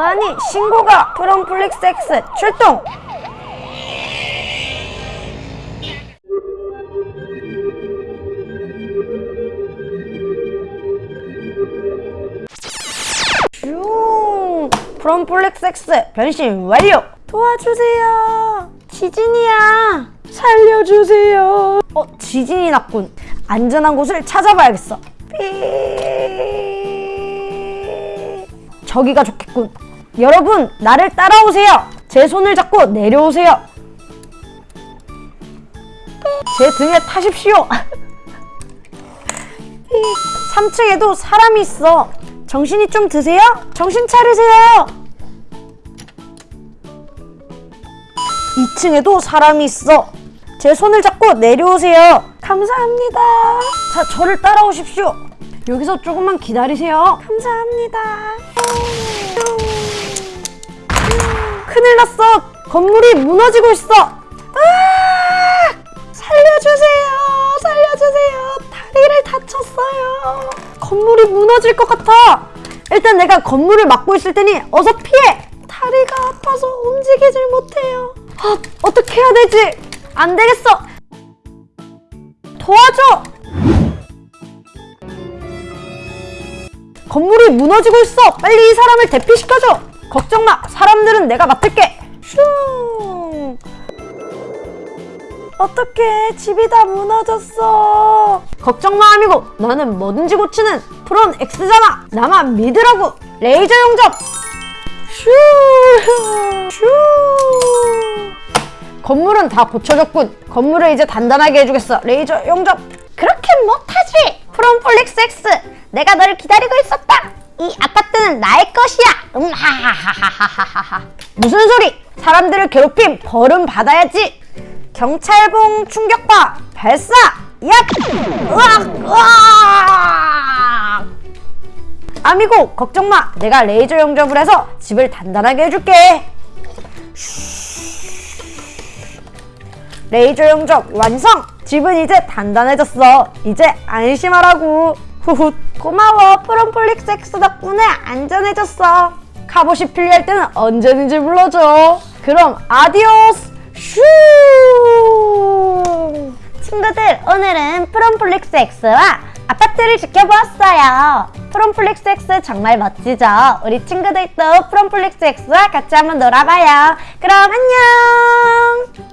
아니 신고가 프롬플렉스 X 출동! 슝! 프롬플렉스 X 변신 완료! 도와주세요! 지진이야! 살려주세요! 어 지진이 났군. 안전한 곳을 찾아봐야겠어. 삐! 저기가 좋겠군 여러분 나를 따라오세요. 제 손을 잡고 내려오세요. 제 등에 타십시오. 3층에도 사람이 있어. 정신이 좀 드세요? 정신 차리세요. 2층에도 사람이 있어. 제 손을 잡고 내려오세요. 감사합니다. 자 저를 따라오십시오. 여기서 조금만 기다리세요. 감사합니다 건물이 무너지고 있어. 아! 살려주세요. 살려주세요. 다리를 다쳤어요. 건물이 무너질 것 같아. 일단 내가 건물을 막고 있을 테니 어서 피해. 다리가 아파서 움직이질 못해요. 아, 어떻게 해야 되지? 안 되겠어. 도와줘. 건물이 무너지고 있어. 빨리 이 사람을 대피시켜줘. 걱정 마. 사람들은 내가 맡을게. 슝 어떡해 집이 다 무너졌어? 걱정 마 amigo. 나는 뭐든지 고치는 프론 X잖아. 나만 믿으라고. 레이저 용접. 슈. 슈. 건물은 다 고쳐졌군. 건물을 이제 단단하게 해주겠어. 레이저 용접. 그렇게 못하지. 프롬 폴릭스 X. 내가 너를 기다리고 있었다. 이 아파트는 나의 것이야. 음 하하하하하하 무슨 소리? 사람들을 괴롭힌 벌은 받아야지 경찰봉 충격파 발사! 얍! 으악! 으악! amigo 걱정 마! 내가 레이저 용접을 해서 집을 단단하게 해줄게! 레이저 용접 완성! 집은 이제 단단해졌어! 이제 안심하라고! 후훗 고마워! 프롬폴릭스 X 덕분에 안전해졌어! 갑옷이 필요할 때는 언제든지 불러줘! 그럼 adiós 슈 친구들 오늘은 프롬플렉스 X와 아파트를 지켜보았어요. 프롬플렉스 X 정말 멋지죠? 우리 친구들도 프롬플렉스 X와 같이 한번 놀아봐요. 그럼 안녕